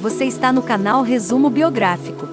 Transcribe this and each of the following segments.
Você está no canal Resumo Biográfico.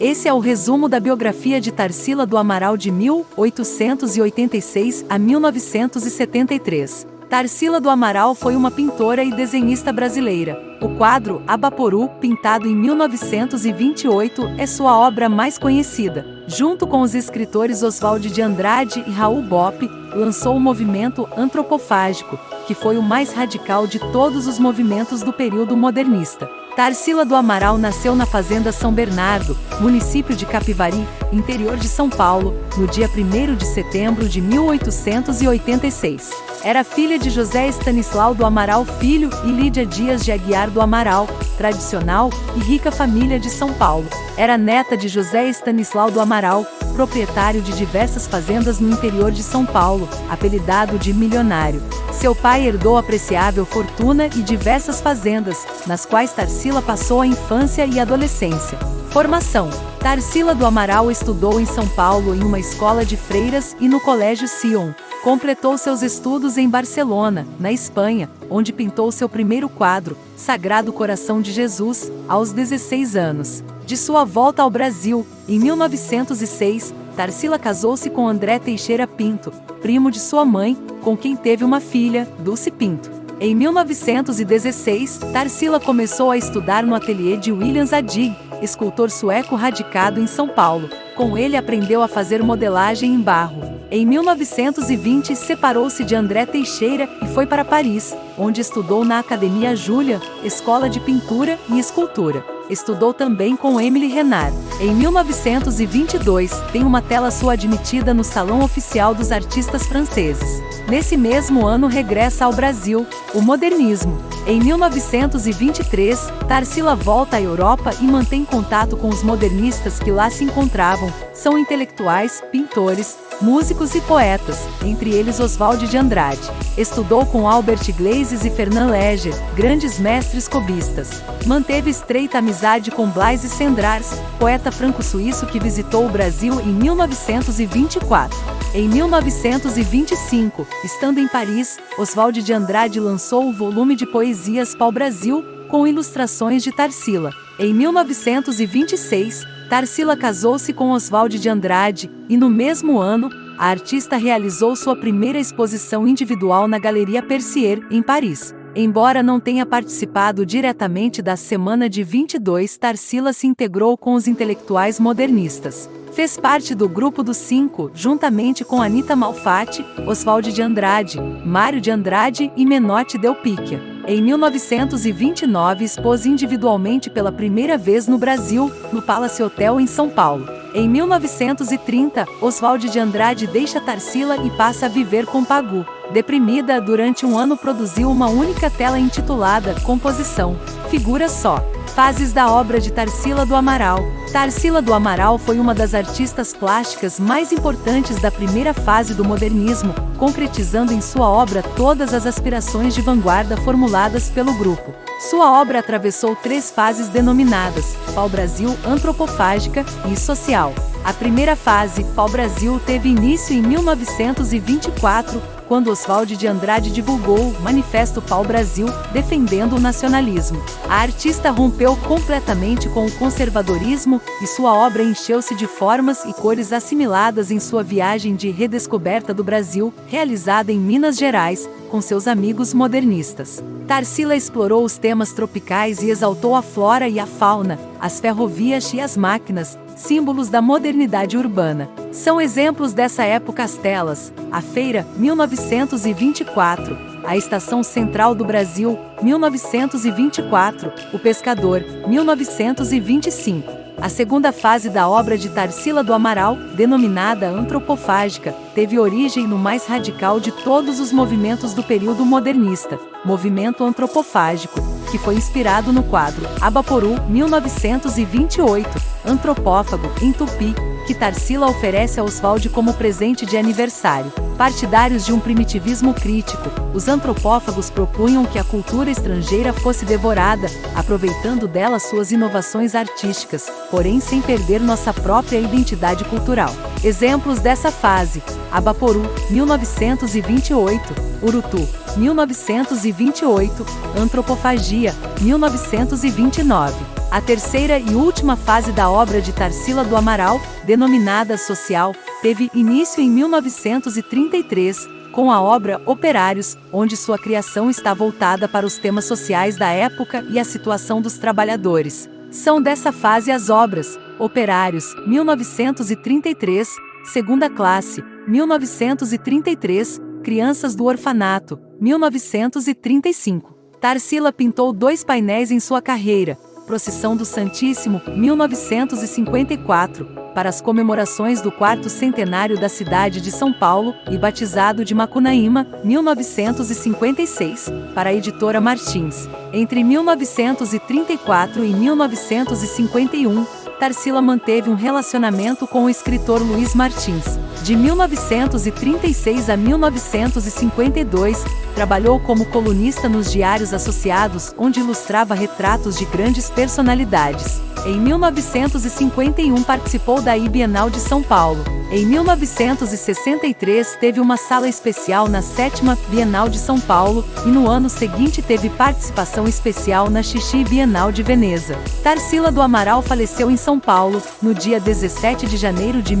Esse é o resumo da biografia de Tarsila do Amaral de 1886 a 1973. Tarsila do Amaral foi uma pintora e desenhista brasileira. O quadro Abaporu, pintado em 1928, é sua obra mais conhecida. Junto com os escritores Oswald de Andrade e Raul Bopp, lançou o movimento antropofágico, que foi o mais radical de todos os movimentos do período modernista. Tarsila do Amaral nasceu na Fazenda São Bernardo, município de Capivari, interior de São Paulo, no dia 1 de setembro de 1886. Era filha de José Estanislau do Amaral Filho e Lídia Dias de Aguiar do Amaral, tradicional e rica família de São Paulo. Era neta de José Estanislau do Amaral, proprietário de diversas fazendas no interior de São Paulo, apelidado de milionário. Seu pai herdou apreciável fortuna e diversas fazendas, nas quais Tarsila passou a infância e adolescência. Formação: Tarsila do Amaral estudou em São Paulo em uma escola de freiras e no Colégio Sion. Completou seus estudos em Barcelona, na Espanha, onde pintou seu primeiro quadro, Sagrado Coração de Jesus, aos 16 anos. De sua volta ao Brasil, em 1906, Tarsila casou-se com André Teixeira Pinto, primo de sua mãe, com quem teve uma filha, Dulce Pinto. Em 1916, Tarsila começou a estudar no ateliê de William Zadig, escultor sueco radicado em São Paulo. Com ele aprendeu a fazer modelagem em barro. Em 1920, separou-se de André Teixeira e foi para Paris, onde estudou na Academia Júlia, escola de pintura e escultura. Estudou também com Emily Renard. Em 1922, tem uma tela sua admitida no Salão Oficial dos Artistas Franceses. Nesse mesmo ano regressa ao Brasil, o modernismo. Em 1923, Tarsila volta à Europa e mantém contato com os modernistas que lá se encontravam. São intelectuais, pintores, músicos e poetas, entre eles Oswald de Andrade. Estudou com Albert Glazes e Fernand Léger, grandes mestres cobistas. Manteve estreita amizade com Blaise Cendrars, poeta franco-suíço que visitou o Brasil em 1924. Em 1925, estando em Paris, Oswald de Andrade lançou o volume de poesias Pau Brasil, com ilustrações de Tarsila. Em 1926, Tarsila casou-se com Oswald de Andrade, e no mesmo ano, a artista realizou sua primeira exposição individual na Galeria Percier, em Paris. Embora não tenha participado diretamente da Semana de 22, Tarsila se integrou com os intelectuais modernistas. Fez parte do Grupo dos Cinco, juntamente com Anita Malfatti, Oswald de Andrade, Mário de Andrade e Menotti Del Picchia. Em 1929 expôs individualmente pela primeira vez no Brasil, no Palace Hotel em São Paulo. Em 1930, Oswald de Andrade deixa Tarsila e passa a viver com Pagu. Deprimida, durante um ano produziu uma única tela intitulada Composição, Figura Só. Fases da obra de Tarsila do Amaral. Tarsila do Amaral foi uma das artistas plásticas mais importantes da primeira fase do modernismo, concretizando em sua obra todas as aspirações de vanguarda formuladas pelo grupo. Sua obra atravessou três fases denominadas pau-brasil, antropofágica e social. A primeira fase, pau-brasil, teve início em 1924, quando Oswald de Andrade divulgou o Manifesto Pau Brasil, defendendo o nacionalismo. A artista rompeu completamente com o conservadorismo e sua obra encheu-se de formas e cores assimiladas em sua viagem de redescoberta do Brasil, realizada em Minas Gerais, com seus amigos modernistas. Tarsila explorou os temas tropicais e exaltou a flora e a fauna, as ferrovias e as máquinas, símbolos da modernidade urbana. São exemplos dessa época as telas, a Feira, 1924, a Estação Central do Brasil, 1924, O Pescador, 1925. A segunda fase da obra de Tarsila do Amaral, denominada antropofágica, teve origem no mais radical de todos os movimentos do período modernista, movimento antropofágico, que foi inspirado no quadro Abaporu, 1928, Antropófago, em Tupi, que Tarsila oferece a Oswald como presente de aniversário. Partidários de um primitivismo crítico, os antropófagos propunham que a cultura estrangeira fosse devorada, aproveitando dela suas inovações artísticas, porém sem perder nossa própria identidade cultural. Exemplos dessa fase: Abaporu, 1928, Urutu, 1928, Antropofagia, 1929. A terceira e última fase da obra de Tarsila do Amaral, denominada Social, teve início em 1933, com a obra Operários, onde sua criação está voltada para os temas sociais da época e a situação dos trabalhadores. São dessa fase as obras Operários, 1933, Segunda Classe, 1933, Crianças do Orfanato, 1935. Tarsila pintou dois painéis em sua carreira, Procissão do Santíssimo, 1954, para as comemorações do quarto centenário da cidade de São Paulo, e Batizado de Macunaíma, 1956, para a editora Martins. Entre 1934 e 1951, Tarsila manteve um relacionamento com o escritor Luiz Martins. De 1936 a 1952, trabalhou como colunista nos diários associados, onde ilustrava retratos de grandes personalidades. Em 1951 participou da Bienal de São Paulo. Em 1963 teve uma sala especial na sétima Bienal de São Paulo e no ano seguinte teve participação especial na Xixi Bienal de Veneza. Tarsila do Amaral faleceu em São Paulo no dia 17 de janeiro de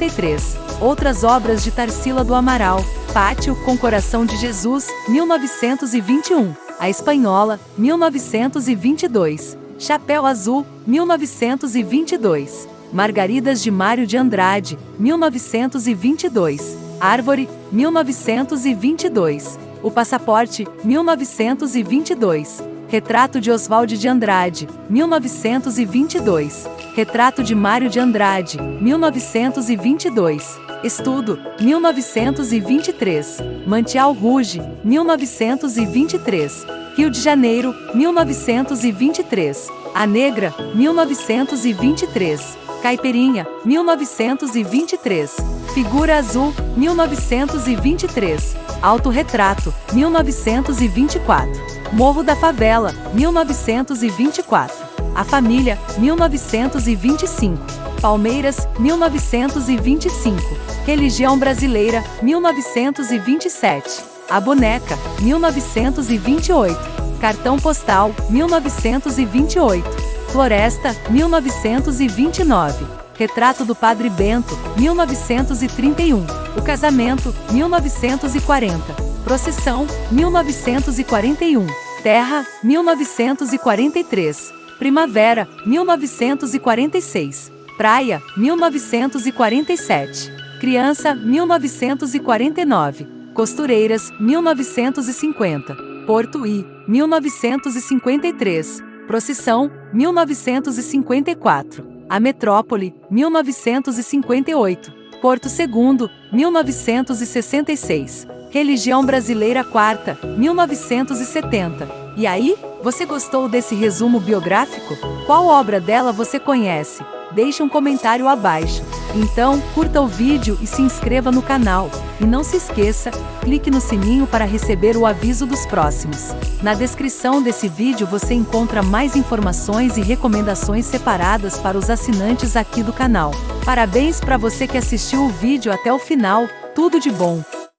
1973. Outras obras de Tarsila do Amaral: Pátio com Coração de Jesus, 1921. A Espanhola, 1922. Chapéu Azul, 1922. Margaridas de Mário de Andrade, 1922. Árvore, 1922. O Passaporte, 1922. Retrato de Oswald de Andrade, 1922. Retrato de Mário de Andrade, 1922. Estudo, 1923. Mantial Rouge, 1923. Rio de Janeiro, 1923. A Negra, 1923. Caipirinha, 1923. Figura Azul, 1923. Autorretrato, 1924. Morro da Favela, 1924. A Família, 1925. Palmeiras, 1925. Religião Brasileira, 1927. A Boneca, 1928. Cartão Postal, 1928. Floresta, 1929. Retrato do Padre Bento, 1931. O Casamento, 1940. Procissão, 1941. Terra, 1943. Primavera, 1946. Praia, 1947. Criança, 1949. Costureiras, 1950. Porto I, 1953. Procissão, 1954. A Metrópole, 1958. Porto II, 1966. Religião Brasileira Quarta, 1970. E aí, você gostou desse resumo biográfico? Qual obra dela você conhece? Deixe um comentário abaixo. Então, curta o vídeo e se inscreva no canal. E não se esqueça, clique no sininho para receber o aviso dos próximos. Na descrição desse vídeo você encontra mais informações e recomendações separadas para os assinantes aqui do canal. Parabéns para você que assistiu o vídeo até o final, tudo de bom!